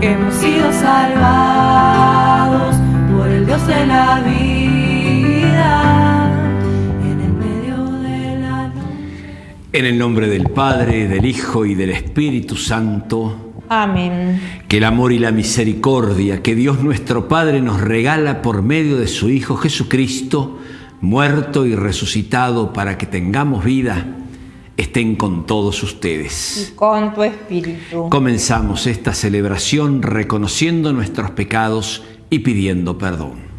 que hemos sido salvados por el Dios de la vida en el medio de la noche. En el nombre del Padre, del Hijo y del Espíritu Santo, Amén. que el amor y la misericordia que Dios nuestro Padre nos regala por medio de su Hijo Jesucristo, muerto y resucitado para que tengamos vida, estén con todos ustedes. Y con tu espíritu. Comenzamos esta celebración reconociendo nuestros pecados y pidiendo perdón.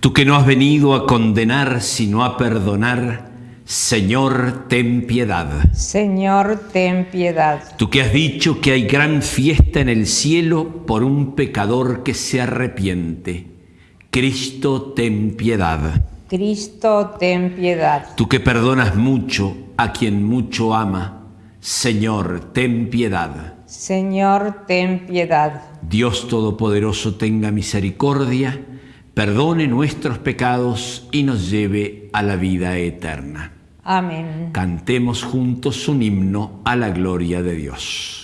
Tú que no has venido a condenar, sino a perdonar, Señor, ten piedad. Señor, ten piedad. Tú que has dicho que hay gran fiesta en el cielo por un pecador que se arrepiente, Cristo, ten piedad. Cristo, ten piedad. Tú que perdonas mucho a quien mucho ama, Señor, ten piedad. Señor, ten piedad. Dios Todopoderoso tenga misericordia, perdone nuestros pecados y nos lleve a la vida eterna. Amén. Cantemos juntos un himno a la gloria de Dios.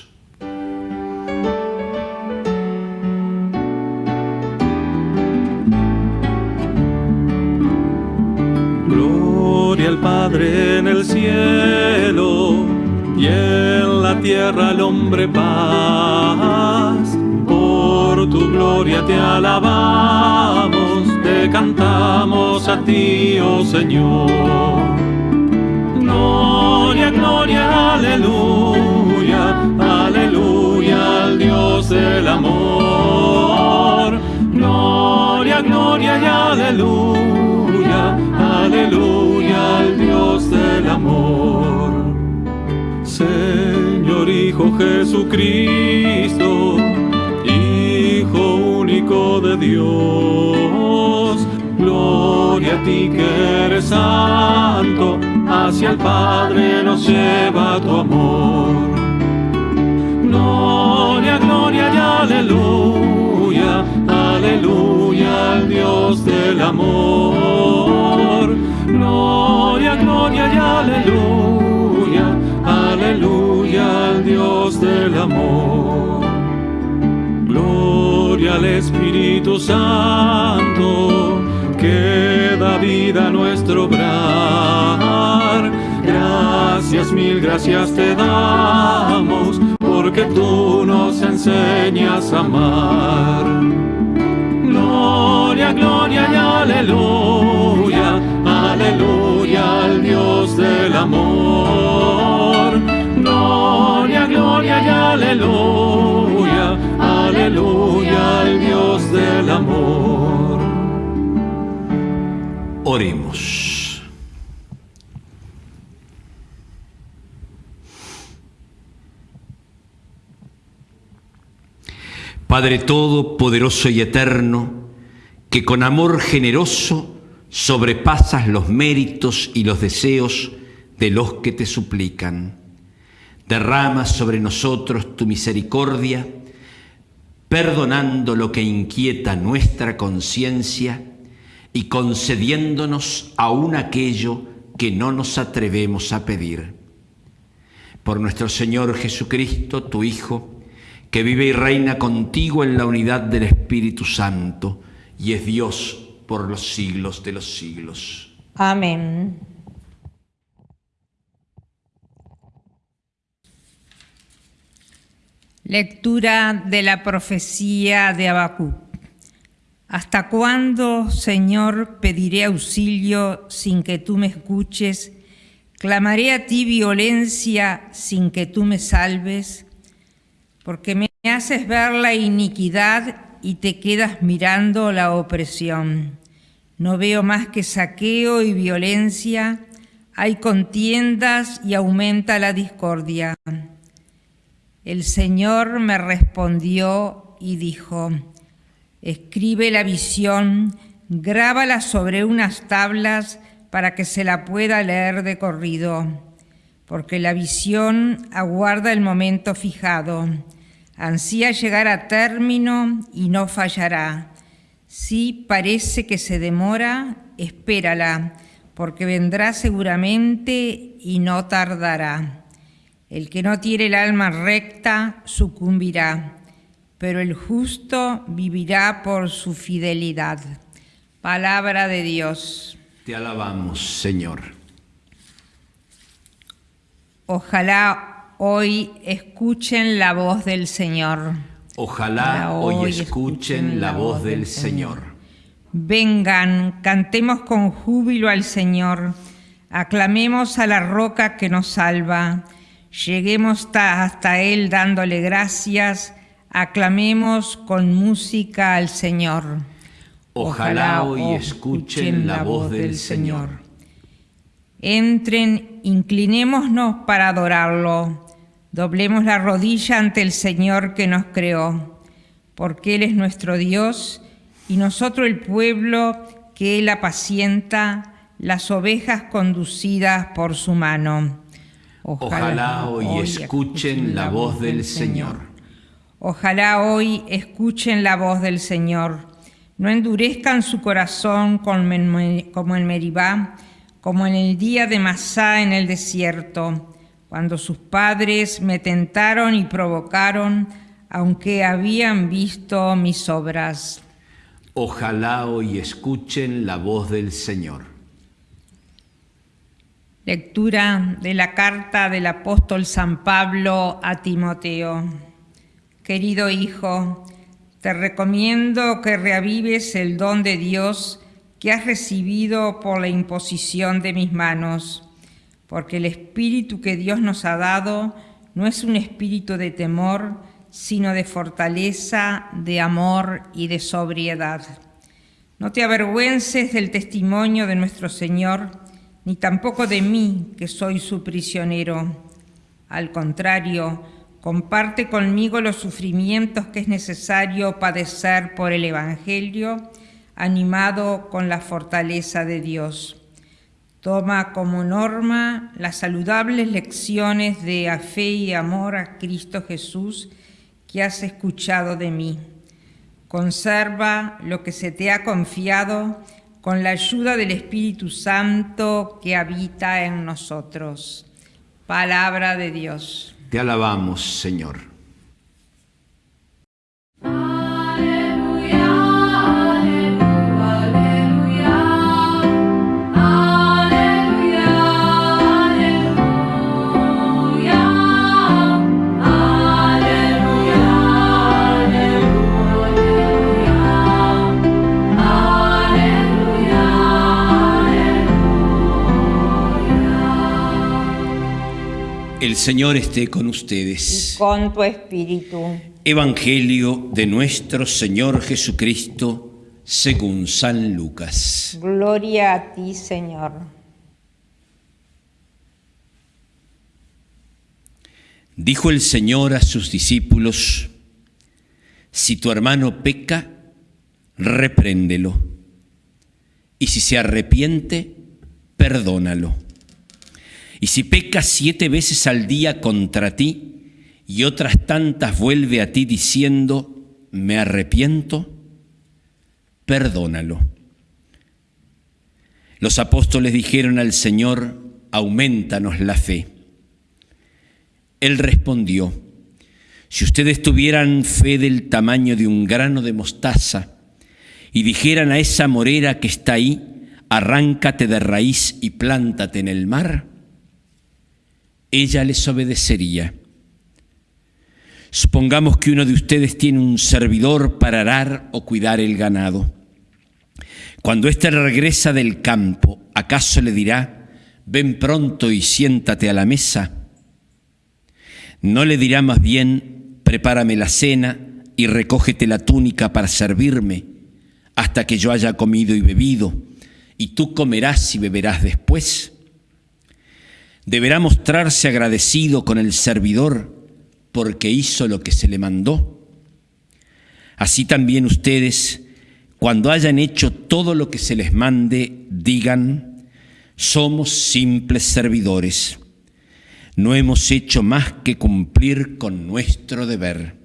Tierra al hombre paz. Por tu gloria te alabamos, te cantamos a ti, oh Señor. Gloria, gloria, aleluya, aleluya al Dios del amor. Gloria, gloria y aleluya, aleluya al Dios Jesucristo, Hijo único de Dios, gloria a ti que eres santo, hacia el Padre nos lleva tu amor. Gloria, gloria y aleluya, aleluya al Dios del amor. Gloria, gloria y aleluya, aleluya al Dios del amor. Gloria al Espíritu Santo, que da vida a nuestro obrar. Gracias, mil gracias te damos, porque tú nos enseñas a amar. Gloria, gloria y aleluya, aleluya al Dios del amor. Amor. Oremos. Padre Todopoderoso y Eterno, que con amor generoso sobrepasas los méritos y los deseos de los que te suplican. Derrama sobre nosotros tu misericordia, perdonando lo que inquieta nuestra conciencia y concediéndonos aún aquello que no nos atrevemos a pedir. Por nuestro Señor Jesucristo, tu Hijo, que vive y reina contigo en la unidad del Espíritu Santo y es Dios por los siglos de los siglos. Amén. Lectura de la profecía de Habacuc. ¿Hasta cuándo, Señor, pediré auxilio sin que tú me escuches? Clamaré a ti violencia sin que tú me salves, porque Me haces ver la iniquidad y te quedas mirando la opresión. No veo más que saqueo y violencia, hay contiendas y aumenta la discordia. El Señor me respondió y dijo, escribe la visión, grábala sobre unas tablas para que se la pueda leer de corrido, porque la visión aguarda el momento fijado ansía llegar a término y no fallará. Si parece que se demora, espérala, porque vendrá seguramente y no tardará. El que no tiene el alma recta sucumbirá, pero el justo vivirá por su fidelidad. Palabra de Dios. Te alabamos, Señor. Ojalá hoy escuchen la voz del Señor. Ojalá hoy escuchen la voz del Señor. Vengan, cantemos con júbilo al Señor, aclamemos a la roca que nos salva, lleguemos hasta Él dándole gracias, aclamemos con música al Señor. Ojalá hoy escuchen la voz del Señor. Entren, inclinémonos para adorarlo. Doblemos la rodilla ante el Señor que nos creó, porque Él es nuestro Dios y nosotros el pueblo que Él apacienta, las ovejas conducidas por su mano. Ojalá, hoy, escuchen la voz del Señor. Ojalá hoy escuchen la voz del Señor. No endurezcan su corazón como en Meribá, como en el día de Masá en el desierto cuando sus padres me tentaron y provocaron, aunque habían visto mis obras. Ojalá hoy escuchen la voz del Señor. Lectura de la carta del apóstol San Pablo a Timoteo. Querido hijo, te recomiendo que reavives el don de Dios que has recibido por la imposición de mis manos porque el espíritu que Dios nos ha dado no es un espíritu de temor, sino de fortaleza, de amor y de sobriedad. No te avergüences del testimonio de nuestro Señor, ni tampoco de mí, que soy su prisionero. Al contrario, comparte conmigo los sufrimientos que es necesario padecer por el Evangelio, animado con la fortaleza de Dios. Toma como norma las saludables lecciones de fe y amor a Cristo Jesús que has escuchado de mí. Conserva lo que se te ha confiado con la ayuda del Espíritu Santo que habita en nosotros. Palabra de Dios. Te alabamos, Señor. El Señor esté con ustedes. Y con tu espíritu. Evangelio de nuestro Señor Jesucristo según San Lucas. Gloria a ti, Señor. Dijo el Señor a sus discípulos, si tu hermano peca, repréndelo, y si se arrepiente, perdónalo. Y si peca siete veces al día contra ti y otras tantas vuelve a ti diciendo, me arrepiento, perdónalo. Los apóstoles dijeron al Señor, aumentanos la fe. Él respondió, si ustedes tuvieran fe del tamaño de un grano de mostaza y dijeran a esa morera que está ahí, arráncate de raíz y plántate en el mar, ella les obedecería. Supongamos que uno de ustedes tiene un servidor para arar o cuidar el ganado. Cuando éste regresa del campo, ¿acaso le dirá, ven pronto y siéntate a la mesa? ¿No le dirá más bien, prepárame la cena y recógete la túnica para servirme hasta que yo haya comido y bebido, y tú comerás y beberás después. Deberá mostrarse agradecido con el servidor porque hizo lo que se le mandó. Así también ustedes, cuando hayan hecho todo lo que se les mande, digan, somos simples servidores. No hemos hecho más que cumplir con nuestro deber.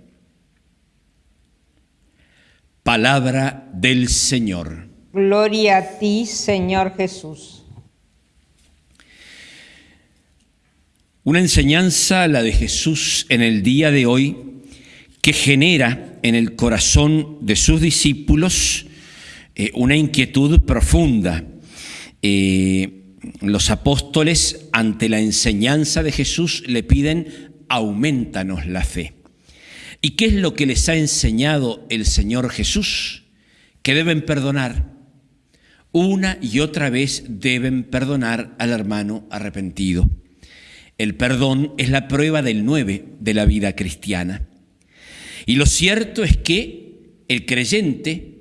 Palabra del Señor. Gloria a ti, Señor Jesús. Una enseñanza, la de Jesús en el día de hoy, que genera en el corazón de sus discípulos eh, una inquietud profunda. Eh, los apóstoles, ante la enseñanza de Jesús, le piden, aumentanos la fe. ¿Y qué es lo que les ha enseñado el Señor Jesús? Que deben perdonar. Una y otra vez deben perdonar al hermano arrepentido. El perdón es la prueba del nueve de la vida cristiana. Y lo cierto es que el creyente,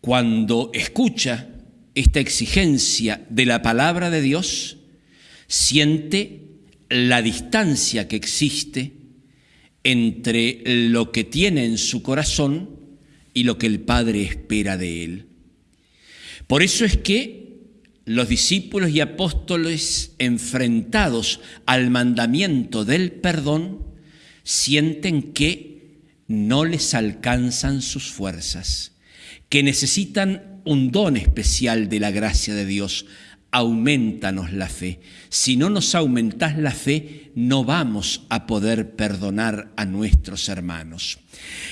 cuando escucha esta exigencia de la palabra de Dios, siente la distancia que existe entre lo que tiene en su corazón y lo que el Padre espera de él. Por eso es que los discípulos y apóstoles enfrentados al mandamiento del perdón sienten que no les alcanzan sus fuerzas, que necesitan un don especial de la gracia de Dios. Aumentanos la fe. Si no nos aumentás la fe, no vamos a poder perdonar a nuestros hermanos.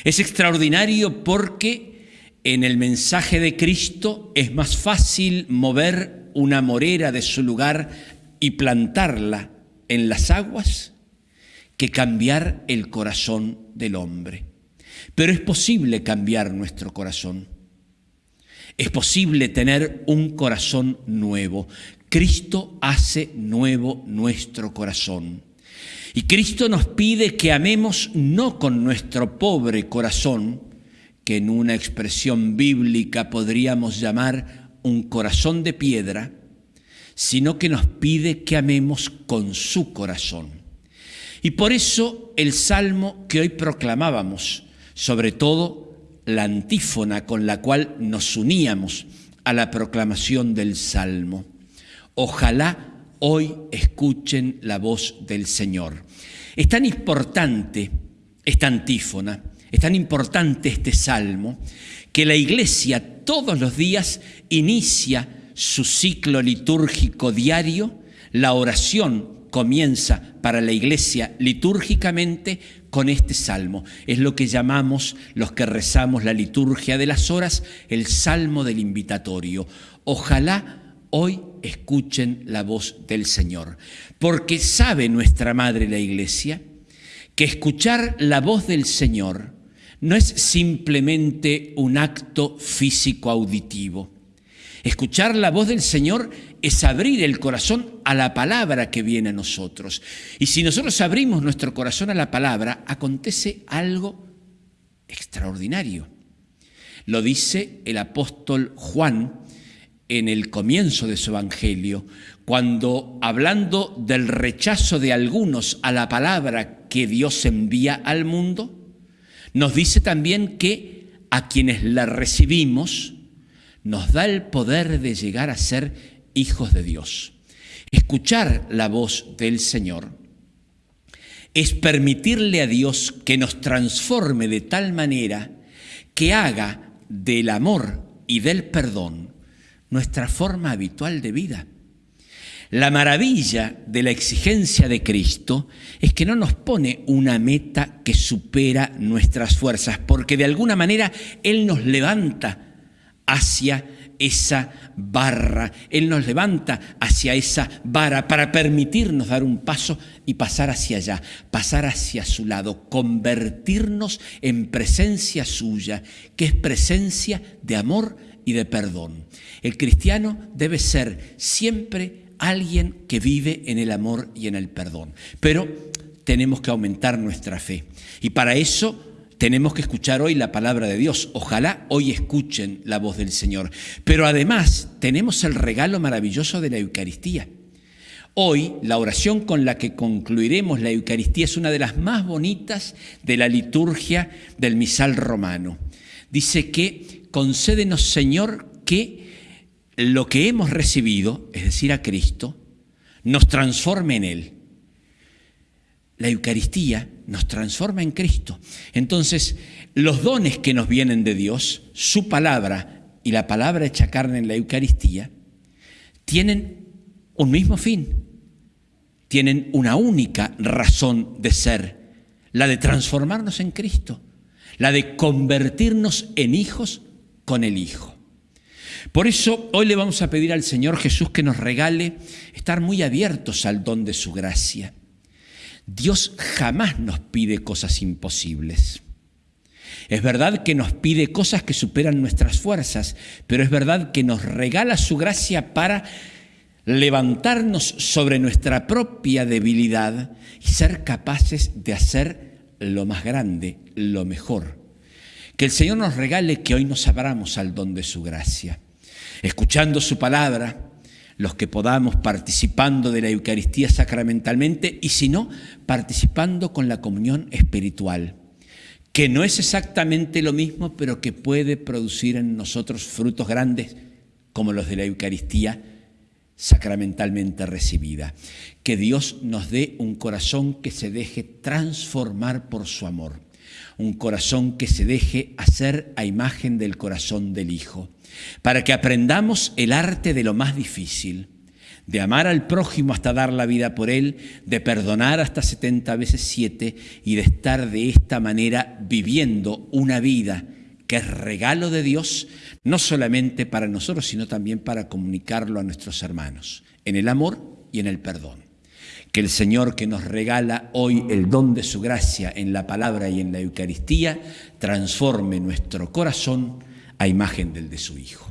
Es extraordinario porque en el mensaje de Cristo es más fácil mover una morera de su lugar y plantarla en las aguas que cambiar el corazón del hombre. Pero es posible cambiar nuestro corazón. Es posible tener un corazón nuevo. Cristo hace nuevo nuestro corazón. Y Cristo nos pide que amemos no con nuestro pobre corazón, que en una expresión bíblica podríamos llamar un corazón de piedra, sino que nos pide que amemos con su corazón. Y por eso el salmo que hoy proclamábamos, sobre todo la antífona con la cual nos uníamos a la proclamación del salmo. Ojalá hoy escuchen la voz del Señor. Es tan importante esta antífona, es tan importante este salmo, que la iglesia todos los días inicia su ciclo litúrgico diario, la oración comienza para la iglesia litúrgicamente con este salmo. Es lo que llamamos los que rezamos la liturgia de las horas, el salmo del invitatorio. Ojalá hoy escuchen la voz del Señor, porque sabe nuestra Madre la Iglesia que escuchar la voz del Señor no es simplemente un acto físico auditivo. Escuchar la voz del Señor es abrir el corazón a la palabra que viene a nosotros. Y si nosotros abrimos nuestro corazón a la palabra, acontece algo extraordinario. Lo dice el apóstol Juan en el comienzo de su evangelio, cuando hablando del rechazo de algunos a la palabra que Dios envía al mundo, nos dice también que a quienes la recibimos nos da el poder de llegar a ser hijos de Dios. Escuchar la voz del Señor es permitirle a Dios que nos transforme de tal manera que haga del amor y del perdón nuestra forma habitual de vida. La maravilla de la exigencia de Cristo es que no nos pone una meta que supera nuestras fuerzas, porque de alguna manera Él nos levanta hacia esa barra, Él nos levanta hacia esa vara para permitirnos dar un paso y pasar hacia allá, pasar hacia su lado, convertirnos en presencia suya, que es presencia de amor y de perdón. El cristiano debe ser siempre alguien que vive en el amor y en el perdón. Pero tenemos que aumentar nuestra fe. Y para eso tenemos que escuchar hoy la palabra de Dios. Ojalá hoy escuchen la voz del Señor. Pero además tenemos el regalo maravilloso de la Eucaristía. Hoy la oración con la que concluiremos la Eucaristía es una de las más bonitas de la liturgia del misal romano. Dice que concédenos Señor que lo que hemos recibido, es decir, a Cristo, nos transforme en Él. La Eucaristía nos transforma en Cristo. Entonces, los dones que nos vienen de Dios, su palabra y la palabra hecha carne en la Eucaristía, tienen un mismo fin, tienen una única razón de ser, la de transformarnos en Cristo, la de convertirnos en hijos con el Hijo. Por eso hoy le vamos a pedir al Señor Jesús que nos regale estar muy abiertos al don de su gracia Dios jamás nos pide cosas imposibles. Es verdad que nos pide cosas que superan nuestras fuerzas, pero es verdad que nos regala su gracia para levantarnos sobre nuestra propia debilidad y ser capaces de hacer lo más grande, lo mejor. Que el Señor nos regale que hoy nos abramos al don de su gracia, escuchando su palabra, los que podamos participando de la Eucaristía sacramentalmente y si no, participando con la comunión espiritual, que no es exactamente lo mismo, pero que puede producir en nosotros frutos grandes como los de la Eucaristía sacramentalmente recibida. Que Dios nos dé un corazón que se deje transformar por su amor, un corazón que se deje hacer a imagen del corazón del Hijo para que aprendamos el arte de lo más difícil, de amar al prójimo hasta dar la vida por él, de perdonar hasta 70 veces 7 y de estar de esta manera viviendo una vida que es regalo de Dios, no solamente para nosotros, sino también para comunicarlo a nuestros hermanos, en el amor y en el perdón. Que el Señor que nos regala hoy el don de su gracia en la palabra y en la Eucaristía, transforme nuestro corazón, a imagen del de su Hijo.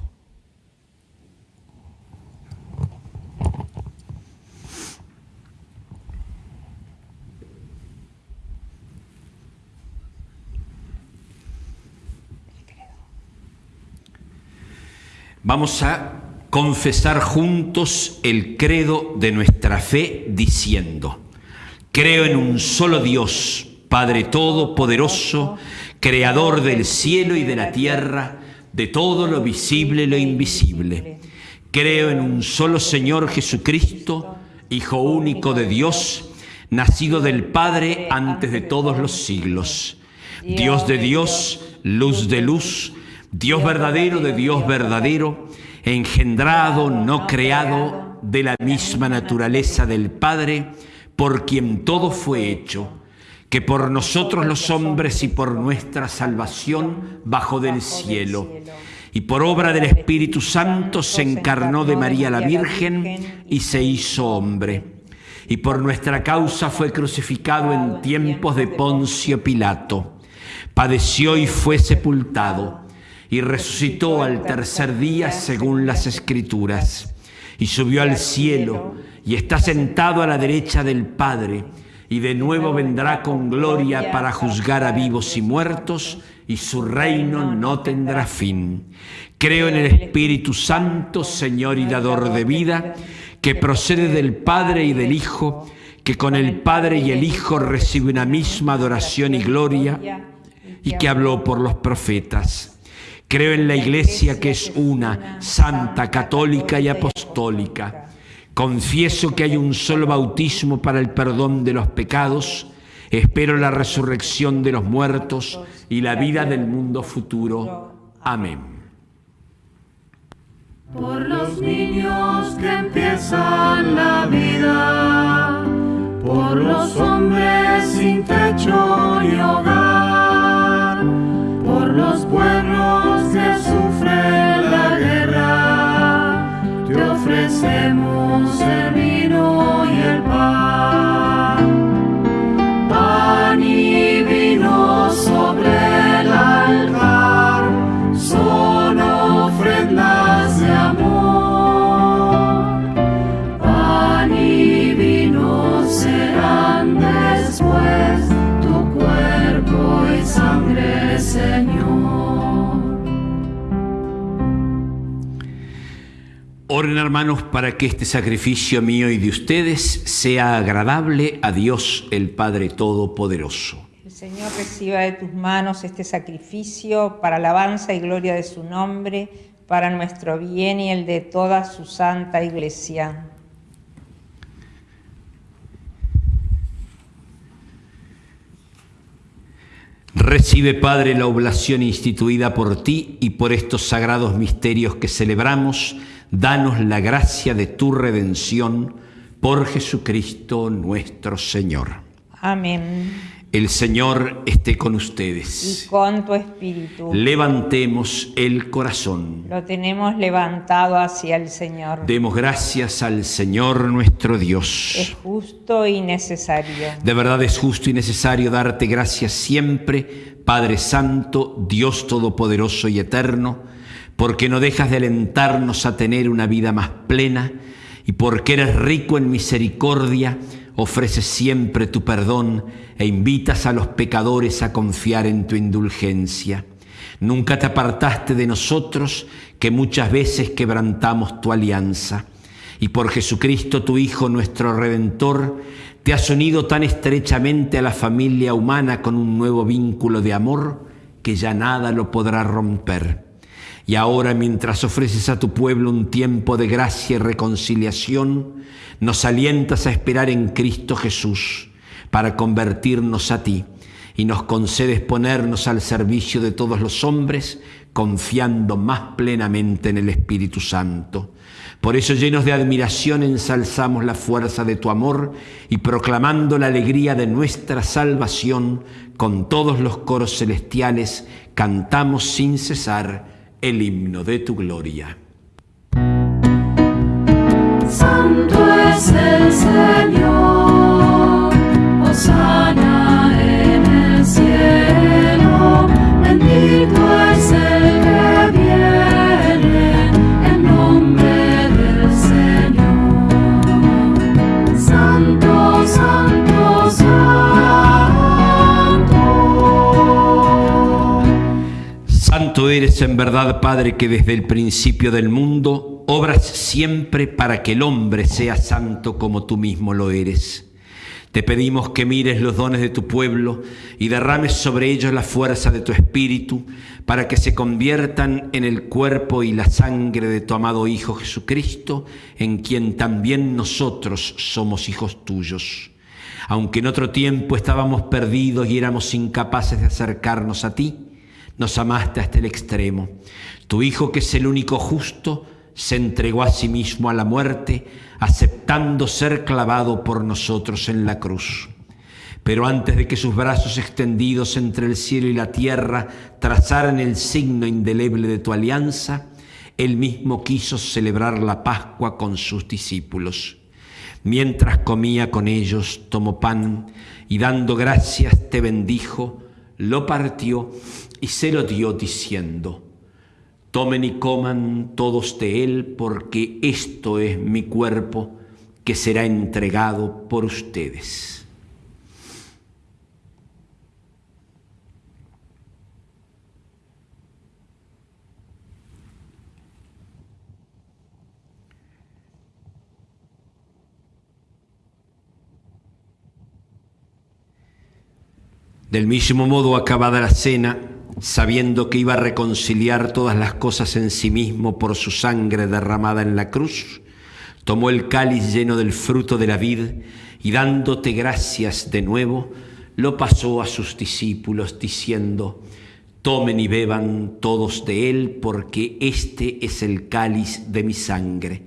Vamos a confesar juntos el credo de nuestra fe diciendo, creo en un solo Dios, Padre Todopoderoso, Creador del cielo y de la tierra, de todo lo visible y lo invisible. Creo en un solo Señor Jesucristo, Hijo único de Dios, nacido del Padre antes de todos los siglos. Dios de Dios, luz de luz, Dios verdadero de Dios verdadero, engendrado, no creado, de la misma naturaleza del Padre, por quien todo fue hecho que por nosotros los hombres y por nuestra salvación bajó del cielo. Y por obra del Espíritu Santo se encarnó de María la Virgen y se hizo hombre. Y por nuestra causa fue crucificado en tiempos de Poncio Pilato. Padeció y fue sepultado. Y resucitó al tercer día según las Escrituras. Y subió al cielo y está sentado a la derecha del Padre y de nuevo vendrá con gloria para juzgar a vivos y muertos, y su reino no tendrá fin. Creo en el Espíritu Santo, Señor y dador de vida, que procede del Padre y del Hijo, que con el Padre y el Hijo recibe una misma adoración y gloria, y que habló por los profetas. Creo en la Iglesia que es una, santa, católica y apostólica Confieso que hay un solo bautismo para el perdón de los pecados. Espero la resurrección de los muertos y la vida del mundo futuro. Amén. Por los niños que empiezan la vida, por los hombres sin techo ni hogar, por los pueblos que sufren la guerra, te ofrecemos el vino y el pan, hermanos para que este sacrificio mío y de ustedes sea agradable a Dios el Padre Todopoderoso. El Señor reciba de tus manos este sacrificio para alabanza y gloria de su nombre, para nuestro bien y el de toda su santa iglesia. Recibe, Padre, la oblación instituida por ti y por estos sagrados misterios que celebramos danos la gracia de tu redención por Jesucristo nuestro Señor. Amén. El Señor esté con ustedes. Y con tu espíritu. Levantemos el corazón. Lo tenemos levantado hacia el Señor. Demos gracias al Señor nuestro Dios. Es justo y necesario. De verdad es justo y necesario darte gracias siempre, Padre Santo, Dios Todopoderoso y Eterno, porque no dejas de alentarnos a tener una vida más plena y porque eres rico en misericordia, ofreces siempre tu perdón e invitas a los pecadores a confiar en tu indulgencia. Nunca te apartaste de nosotros, que muchas veces quebrantamos tu alianza. Y por Jesucristo, tu Hijo, nuestro Redentor, te has unido tan estrechamente a la familia humana con un nuevo vínculo de amor que ya nada lo podrá romper. Y ahora, mientras ofreces a tu pueblo un tiempo de gracia y reconciliación, nos alientas a esperar en Cristo Jesús para convertirnos a ti y nos concedes ponernos al servicio de todos los hombres, confiando más plenamente en el Espíritu Santo. Por eso, llenos de admiración, ensalzamos la fuerza de tu amor y proclamando la alegría de nuestra salvación, con todos los coros celestiales, cantamos sin cesar el himno de tu gloria. Santo es el Señor, Santo eres en verdad, Padre, que desde el principio del mundo obras siempre para que el hombre sea santo como tú mismo lo eres. Te pedimos que mires los dones de tu pueblo y derrames sobre ellos la fuerza de tu espíritu para que se conviertan en el cuerpo y la sangre de tu amado Hijo Jesucristo, en quien también nosotros somos hijos tuyos. Aunque en otro tiempo estábamos perdidos y éramos incapaces de acercarnos a ti, nos amaste hasta el extremo. Tu Hijo, que es el único justo, se entregó a sí mismo a la muerte, aceptando ser clavado por nosotros en la cruz. Pero antes de que sus brazos extendidos entre el cielo y la tierra trazaran el signo indeleble de tu alianza, él mismo quiso celebrar la Pascua con sus discípulos. Mientras comía con ellos, tomó pan y dando gracias te bendijo, lo partió y se lo dio diciendo, Tomen y coman todos de él, porque esto es mi cuerpo que será entregado por ustedes. Del mismo modo, acabada la cena, sabiendo que iba a reconciliar todas las cosas en sí mismo por su sangre derramada en la cruz, tomó el cáliz lleno del fruto de la vid y dándote gracias de nuevo, lo pasó a sus discípulos diciendo, tomen y beban todos de él, porque este es el cáliz de mi sangre,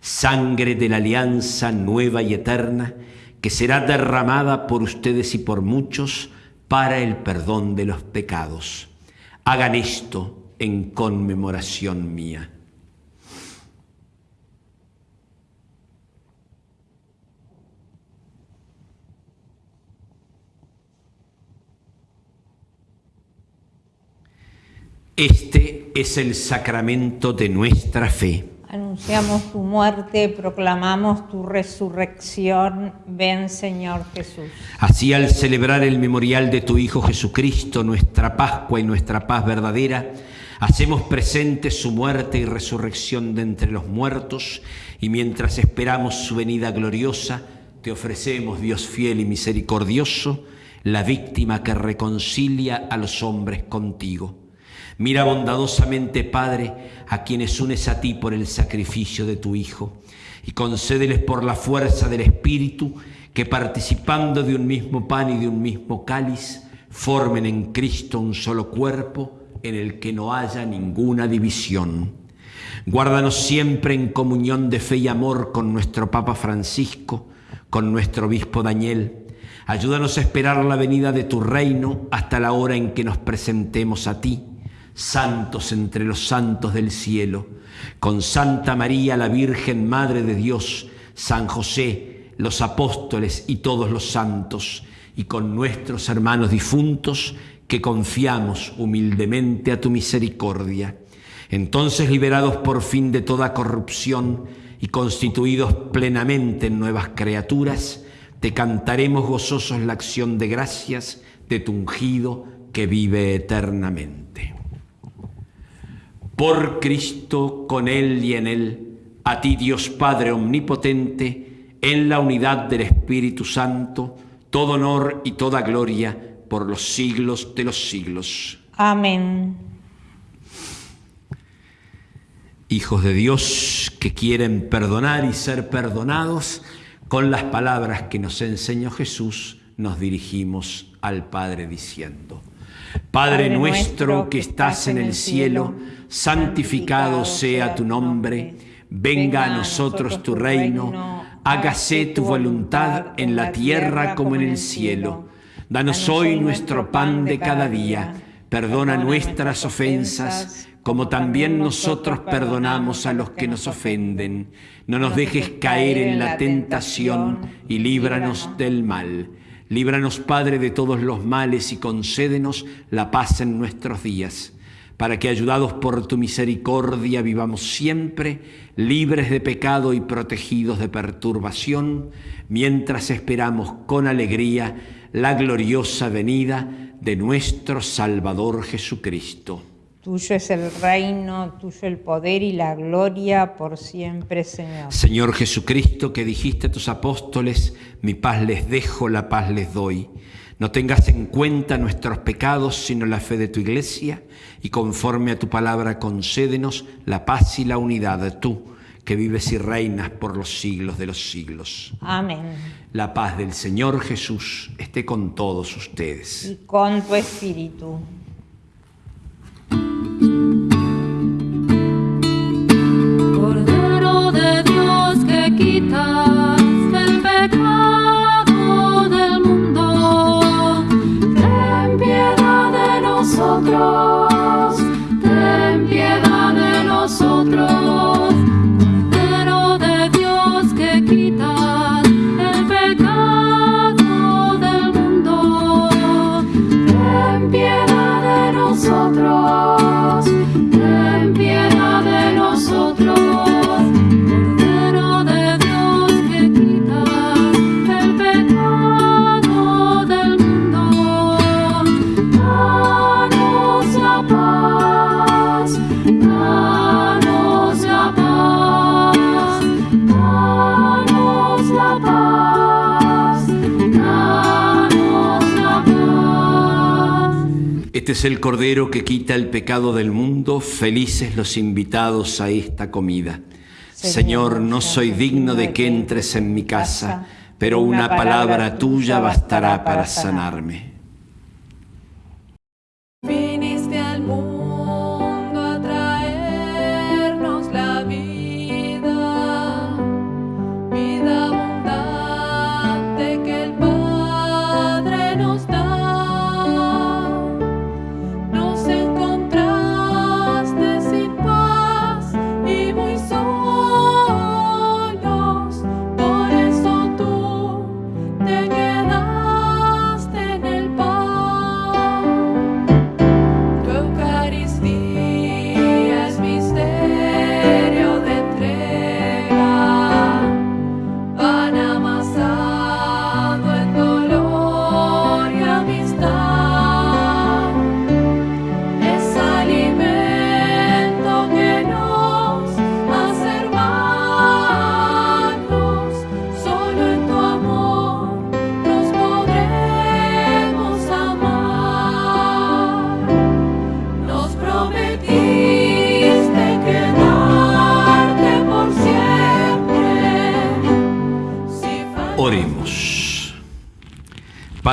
sangre de la alianza nueva y eterna, que será derramada por ustedes y por muchos, para el perdón de los pecados. Hagan esto en conmemoración mía. Este es el sacramento de nuestra fe. Anunciamos tu muerte, proclamamos tu resurrección. Ven, Señor Jesús. Así al celebrar el memorial de tu Hijo Jesucristo, nuestra Pascua y nuestra paz verdadera, hacemos presente su muerte y resurrección de entre los muertos, y mientras esperamos su venida gloriosa, te ofrecemos, Dios fiel y misericordioso, la víctima que reconcilia a los hombres contigo. Mira bondadosamente, Padre, a quienes unes a ti por el sacrificio de tu Hijo, y concédeles por la fuerza del Espíritu que participando de un mismo pan y de un mismo cáliz, formen en Cristo un solo cuerpo en el que no haya ninguna división. Guárdanos siempre en comunión de fe y amor con nuestro Papa Francisco, con nuestro Obispo Daniel. Ayúdanos a esperar la venida de tu reino hasta la hora en que nos presentemos a ti santos entre los santos del cielo, con Santa María la Virgen Madre de Dios, San José, los apóstoles y todos los santos, y con nuestros hermanos difuntos, que confiamos humildemente a tu misericordia. Entonces, liberados por fin de toda corrupción y constituidos plenamente en nuevas criaturas, te cantaremos gozosos la acción de gracias de tu ungido que vive eternamente por Cristo, con Él y en Él, a ti Dios Padre Omnipotente, en la unidad del Espíritu Santo, todo honor y toda gloria por los siglos de los siglos. Amén. Hijos de Dios que quieren perdonar y ser perdonados, con las palabras que nos enseñó Jesús, nos dirigimos al Padre diciendo, Padre nuestro que estás en el cielo, santificado sea tu nombre, venga a nosotros tu reino, hágase tu voluntad en la tierra como en el cielo. Danos hoy nuestro pan de cada día, perdona nuestras ofensas, como también nosotros perdonamos a los que nos ofenden. No nos dejes caer en la tentación y líbranos del mal. Líbranos, Padre, de todos los males y concédenos la paz en nuestros días para que ayudados por tu misericordia vivamos siempre libres de pecado y protegidos de perturbación, mientras esperamos con alegría la gloriosa venida de nuestro Salvador Jesucristo. Tuyo es el reino, tuyo el poder y la gloria por siempre, Señor. Señor Jesucristo, que dijiste a tus apóstoles, mi paz les dejo, la paz les doy. No tengas en cuenta nuestros pecados, sino la fe de tu iglesia, y conforme a tu palabra concédenos la paz y la unidad, tú, que vives y reinas por los siglos de los siglos. Amén. La paz del Señor Jesús esté con todos ustedes. Y con tu espíritu. Este es el Cordero que quita el pecado del mundo, felices los invitados a esta comida. Señor, no soy digno de que entres en mi casa, pero una palabra tuya bastará para sanarme.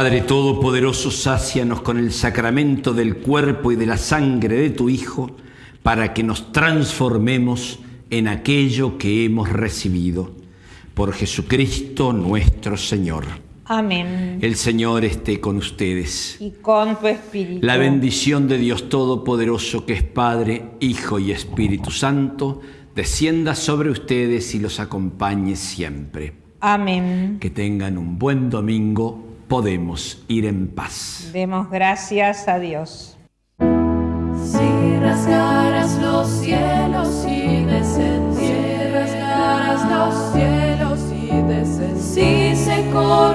Padre Todopoderoso, sácianos con el sacramento del cuerpo y de la sangre de tu Hijo, para que nos transformemos en aquello que hemos recibido. Por Jesucristo nuestro Señor. Amén. El Señor esté con ustedes. Y con tu espíritu. La bendición de Dios Todopoderoso, que es Padre, Hijo y Espíritu Santo, descienda sobre ustedes y los acompañe siempre. Amén. Que tengan un buen domingo. Podemos ir en paz. Demos gracias a Dios. Si rasgaras los cielos y descendieras, si rasgaras los cielos y descendieras, si se corriera